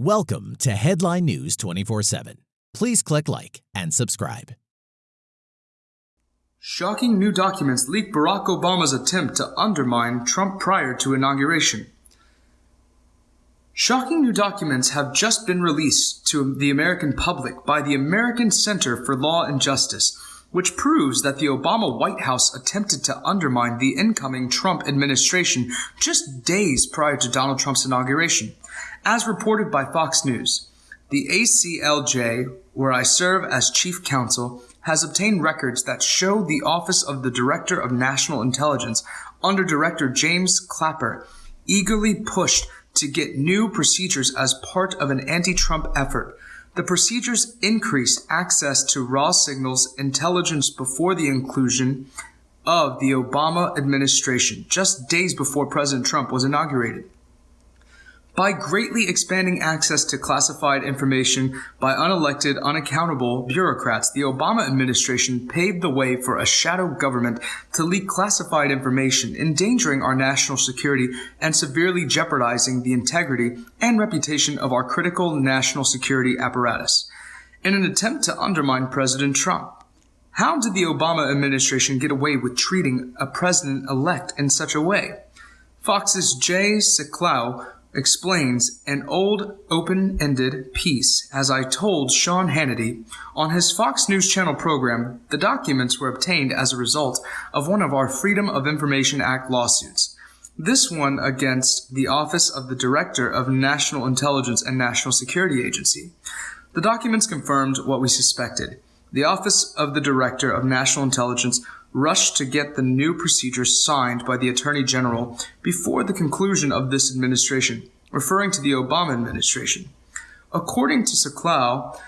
Welcome to Headline News 24 7. Please click like and subscribe. Shocking new documents leak Barack Obama's attempt to undermine Trump prior to inauguration. Shocking new documents have just been released to the American public by the American Center for Law and Justice, which proves that the Obama White House attempted to undermine the incoming Trump administration just days prior to Donald Trump's inauguration. As reported by Fox News, the ACLJ, where I serve as chief counsel, has obtained records that show the Office of the Director of National Intelligence under Director James Clapper eagerly pushed to get new procedures as part of an anti-Trump effort. The procedures increased access to raw signals intelligence before the inclusion of the Obama administration, just days before President Trump was inaugurated. By greatly expanding access to classified information by unelected, unaccountable bureaucrats, the Obama administration paved the way for a shadow government to leak classified information, endangering our national security and severely jeopardizing the integrity and reputation of our critical national security apparatus. In an attempt to undermine President Trump, how did the Obama administration get away with treating a president elect in such a way? Fox's Jay Sekulow explains an old open-ended piece as I told Sean Hannity on his Fox News Channel program the documents were obtained as a result of one of our Freedom of Information Act lawsuits. This one against the Office of the Director of National Intelligence and National Security Agency. The documents confirmed what we suspected. The Office of the Director of National Intelligence rushed to get the new procedures signed by the Attorney General before the conclusion of this administration, referring to the Obama administration. According to Sekulow,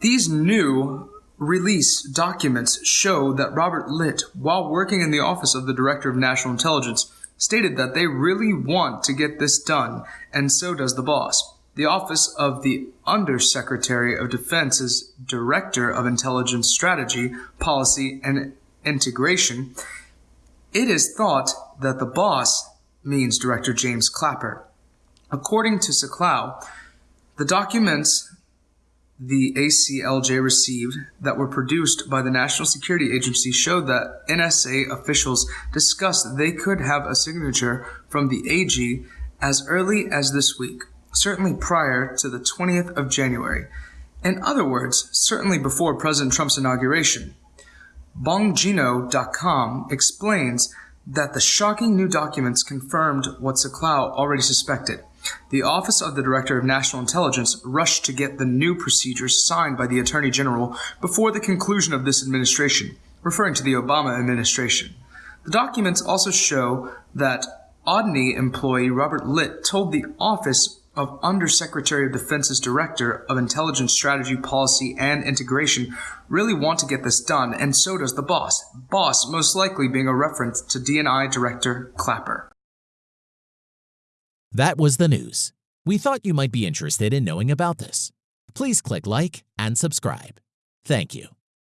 these new release documents show that Robert Litt, while working in the office of the Director of National Intelligence, stated that they really want to get this done, and so does the boss. The office of the Undersecretary of Defense's Director of Intelligence Strategy, Policy, and integration, it is thought that the boss means Director James Clapper. According to Sekulow, the documents the ACLJ received that were produced by the National Security Agency showed that NSA officials discussed they could have a signature from the AG as early as this week, certainly prior to the 20th of January. In other words, certainly before President Trump's inauguration. Bongino.com explains that the shocking new documents confirmed what Sekulow already suspected. The Office of the Director of National Intelligence rushed to get the new procedures signed by the Attorney General before the conclusion of this administration, referring to the Obama administration. The documents also show that ODNI employee Robert Litt told the Office of Undersecretary of Defense's Director of Intelligence Strategy, Policy, and Integration really want to get this done, and so does the boss. Boss most likely being a reference to DNI Director Clapper. That was the news. We thought you might be interested in knowing about this. Please click like and subscribe. Thank you.